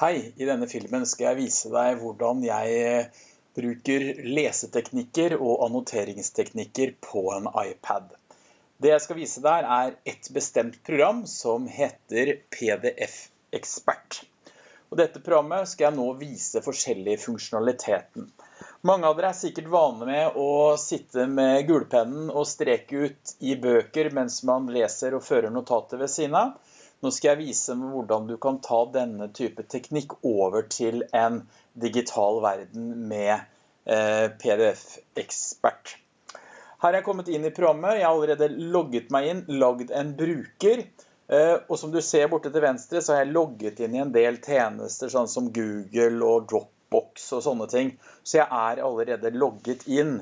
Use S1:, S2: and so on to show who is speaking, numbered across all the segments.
S1: Hei, i denne filmen skal jeg vise deg hvordan jeg eh, bruker leseteknikker og annoteringsteknikker på en iPad. Det jeg skal vise deg er et bestemt program som heter PDF Expert. Og dette programmet skal jeg nå vise forskjellig funksjonaliteten. Mange av dere er sikkert vane med å sitte med gulpennen og streke ut i bøker mens man leser og fører notater ved siden av. Nå skal jeg vise hvordan du kan ta denne type teknikk over til en digital verden med eh, PDF-ekspert. Her er jeg kommet inn i programmet. Jeg har allerede logget meg inn, lagd en bruker. Eh, og som du ser borte til venstre, så har jeg logget inn i en del tjenester, sånn som Google og Dropbox og sånne ting. Så jeg er allerede logget inn.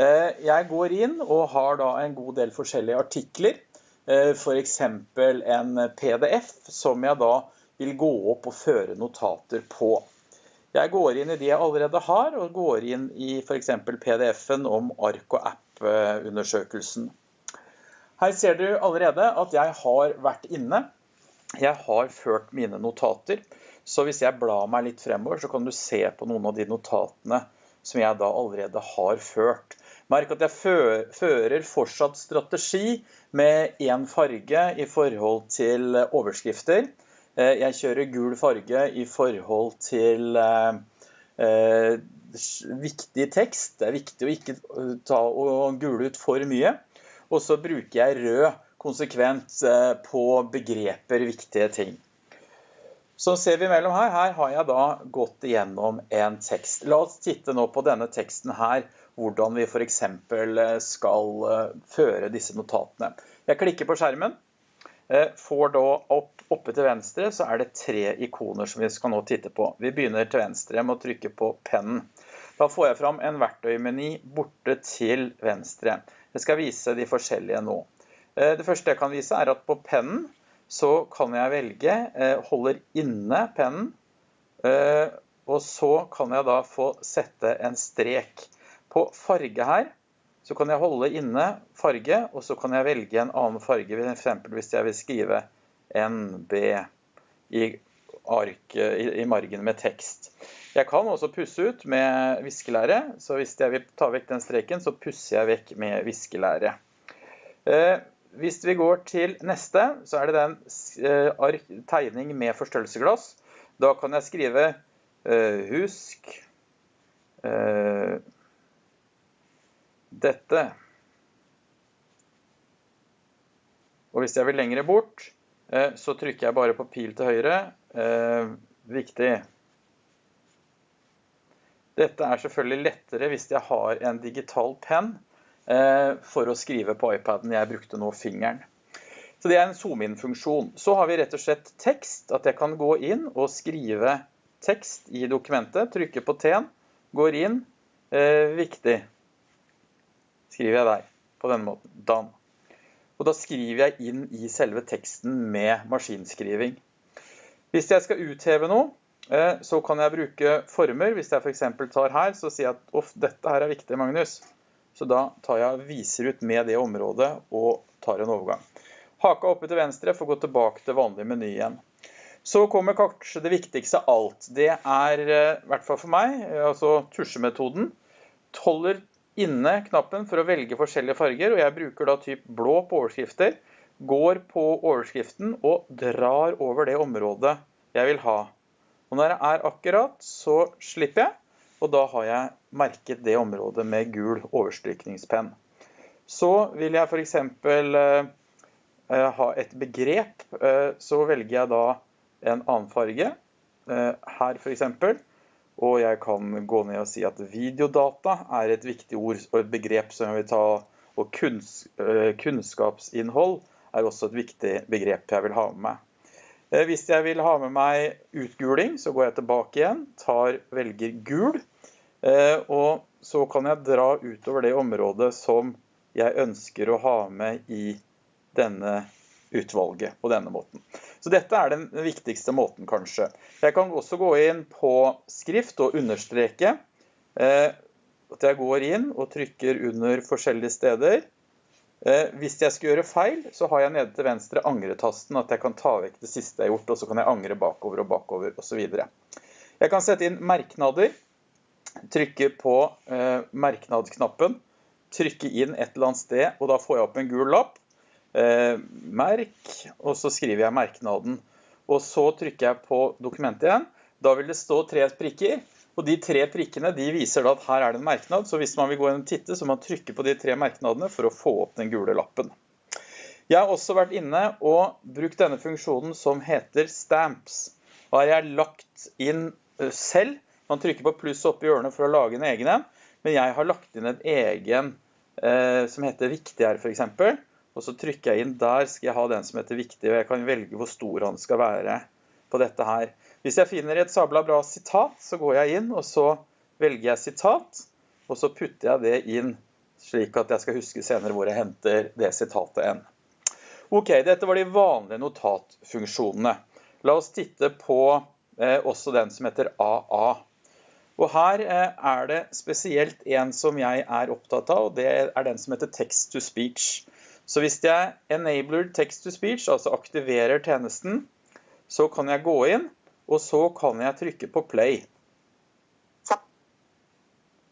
S1: Eh, jeg går inn og har da en god del forskjellige artikler. Eh, f.eks. en PDF som jeg da vil gå opp og føre notater på. Jeg går inn i de jeg allerede har, og går inn i f.eks. PDF-en om ark- og app-undersøkelsen. Her ser du allerede at jeg har vært inne. Jeg har ført mine notater. Så hvis jeg blar meg litt fremover, så kan du se på noen av de notatene som jeg da allerede har ført. Merk at jeg fører fortsatt strategi med én farge i forhold til overskrifter. Eh, jeg kjører gul farge i forhold til eh, eh, viktig tekst. Det er viktig å ikke ta og gule ut for mye. Og så bruker jeg rød konsekvent på begreper viktige ting. Så ser vi mellom her, her har jeg da gått igjennom en tekst. La oss titte nå på denne teksten her hvordan vi f.eks. Eh, skal eh, føre disse notatene. Jeg klikker på skjermen. Eh, får da opp, oppe til venstre så er det tre ikoner som vi skal nå titte på. Vi begynner til venstre med å trykke på pennen. Da får jeg fram en verktøymeny borte til venstre. Jeg skal vise de forskjellige nå. Det første jeg kan vise er at på pennen så kan jeg velge, holder inne pennen, og så kan jeg da få sette en strek. På farge her så kan jeg holde inne farge, og så kan jeg velge en annen farge, for eksempel hvis jeg vil skrive NB i, ark, i, i margen med tekst. Jeg kan også pusse ut med viskelære, så hvis jeg vil ta vekk den streken, så pusser jeg vekk med viskelære. Eh, hvis vi går til neste, så er det den eh, tegning med forstørrelsesglass. Da kan jeg skrive eh, husk eh, dette. Og hvis jeg vil lengre bort, eh, så trykker jeg bare på pil til høyre. Eh, viktig. Dette er selvfølgelig lettere hvis jeg har en digital penn eh, for å skrive på iPaden. Jeg brukte nå fingeren. Så det er en zoom-in-funksjon. Så har vi rett og slett tekst, at jeg kan gå inn og skrive tekst i dokumentet. Trykke på T-en, går inn. Eh, viktig skriver jeg der, på denne måten, Dan. Og da skriver jeg inn i selve teksten med maskinskriving. Hvis jeg skal utheve noe, eh, så kan jeg bruke former. Hvis jeg eksempel tar her, så sier jeg at dette her er viktig, Magnus. Så da tar jeg viser ut med det området og tar en overgang. Haka oppe til venstre for å gå tilbake til vanlig meny igjen. Så kommer kanskje det viktigste av alt. Det er, eh, i hvert fall for meg, altså tusjemetoden. Holder inne knappen for å velge forskjellige farger, og jeg bruker da typ blå på overskrifter. Går på overskriften og drar over det området jeg vil ha. Og når jeg er akkurat, så slipper jeg, og da har jeg merket det området med gul overstrykningspenn. Så vil jeg for eksempel eh, ha et begrep, eh, så velger jeg da en annen farge. Eh, her eksempel. Og jeg kan gå ned og si at videodata er et viktig ord og et begrep som jeg vil ta. Og kunns, kunnskapsinnhold er også et viktig begrep jeg vil ha med meg. Eh, hvis jeg vil ha med meg utguling, så går jeg tilbake igjen, tar, velger gul. Eh, og så kan jeg dra utover det området som jeg ønsker å ha med i denne utvalget på denne måten. Så dette er den viktigste måten, kanskje. Jeg kan også gå inn på skrift og understreke. Eh, at jeg går inn og trykker under forskjellige steder. Eh, hvis jeg skal gjøre feil, så har jeg nede til venstre angretasten, at jeg kan ta vekk det siste jeg har gjort, og så kan jeg angre bakover og bakover osv. Jeg kan sette inn merknader, trykke på eh, merknadknappen, trykke inn et eller annet sted, og da får jeg opp en gul lapp. Eh, merk, og så skriver jeg merknaden. Og så trykker jeg på dokumentet igjen. Da vil det stå tre prikker, og de tre prikkene de viser da at her er det en merknad, så hvis man vil gå inn og titte, så må man trykke på de tre merknadene for å få opp den gule lappen. Jeg har også vært inne og brukt denne funksjonen som heter stamps. Da har jeg lagt inn selv. Man trykker på pluss oppi hjørnet for å lage en egen en, men jeg har lagt inn en egen eh, som heter viktig her eksempel. Og så trykker jeg inn der, skal jeg ha den som heter viktig, og jeg kan velge hvor stor han skal være på dette her. Hvis jeg finner et sabla bra sitat, så går jeg inn, og så velger jeg sitat, og så putter jeg det inn slik at jeg skal huske senere hvor jeg henter det sitatet enn. Ok, dette var de vanlige notatfunksjonene. La oss titte på eh, også den som heter AA. Og her eh, er det spesielt en som jeg er opptatt av, og det er den som heter text to speech. Så hvis jeg enabler text to speech, altså aktiverer tjenesten, så kan jeg gå inn, og så kan jeg trykke på play.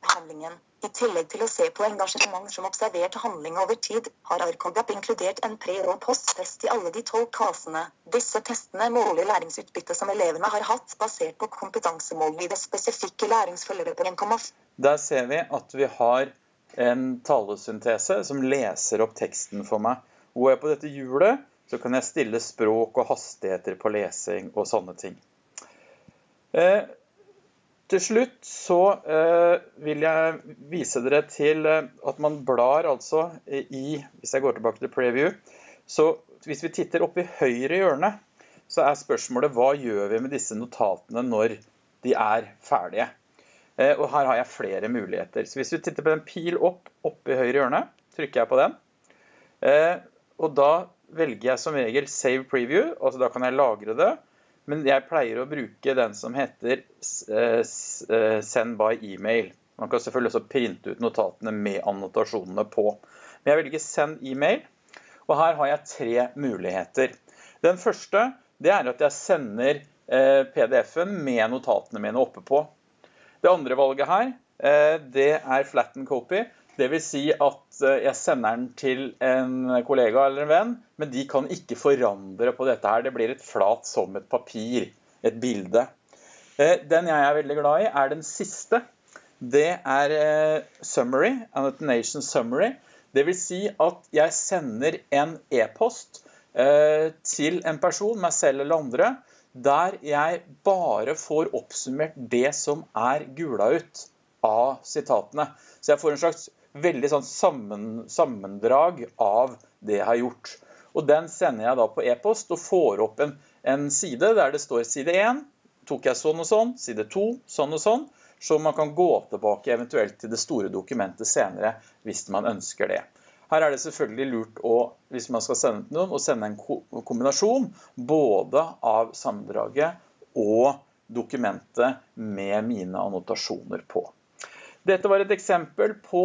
S2: Handlingen. I tillegg til å se på engasjement som observert handling over tid, har Arcogap inkludert en pre- og posttest i alle de tolv kasene. Disse testene måler læringsutbyttet som elevene har hatt, basert på kompetansemål i det spesifikke læringsforløpet på 1,5.
S1: Der ser vi at vi har en talesyntese som leser opp teksten for meg. Går jeg på dette hjulet, så kan jeg stille språk og hastigheter på lesing og sånne ting. Eh, til slutt så eh, vil jeg vise dere til eh, at man blar altså i, hvis jeg går tilbake til preview, så hvis vi titter opp i høyre hjørne, så er spørsmålet hva gjør vi med disse notatene når de er ferdige? Eh, og her har jeg flere muligheter. Så hvis vi titter på den pil opp, oppe i høyre hjørne, trykker jeg på den. Eh, og da velger jeg som regel Save Preview, altså da kan jeg lagre det. Men jeg pleier å bruke den som heter eh, Send by email. Man kan selvfølgelig også printe ut notatene med annotasjonene på. Men jeg velger Send email, og her har jeg tre muligheter. Den første det er at jeg sender PDF-en med notatene mine oppe på. Det andre valget her det er flatten copy. Vil si at eh, jeg sender den til en kollega eller en venn, men de kan ikke forandre på dette her. Det blir et flat som et papir, et bilde. Eh, den jeg er veldig glad i er den siste. Det er eh, summary, annotation summary. Vil si at jeg sender en e-post til en person, meg selv eller andre, der jeg bare får oppsummert det som er gula ut av sitatene. Så jeg får en slags veldig sånn sammen, sammendrag av det jeg har gjort. Og den sender jeg da på e-post og får opp en, en, side der det står side 1, tok jeg sånn og sånn, side 2, sånn og sånn, så man kan gå tilbake eventuelt til det store dokumentet senere hvis man ønsker det. Her er det selvfølgelig lurt å, hvis man skal sende noen, å sende en kombinasjon både av sammendraget og dokumentet med mine annotasjoner på. Dette var et eksempel på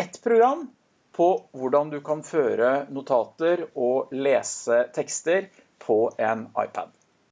S1: ett program på hvordan du kan føre notater og lese tekster på en iPad.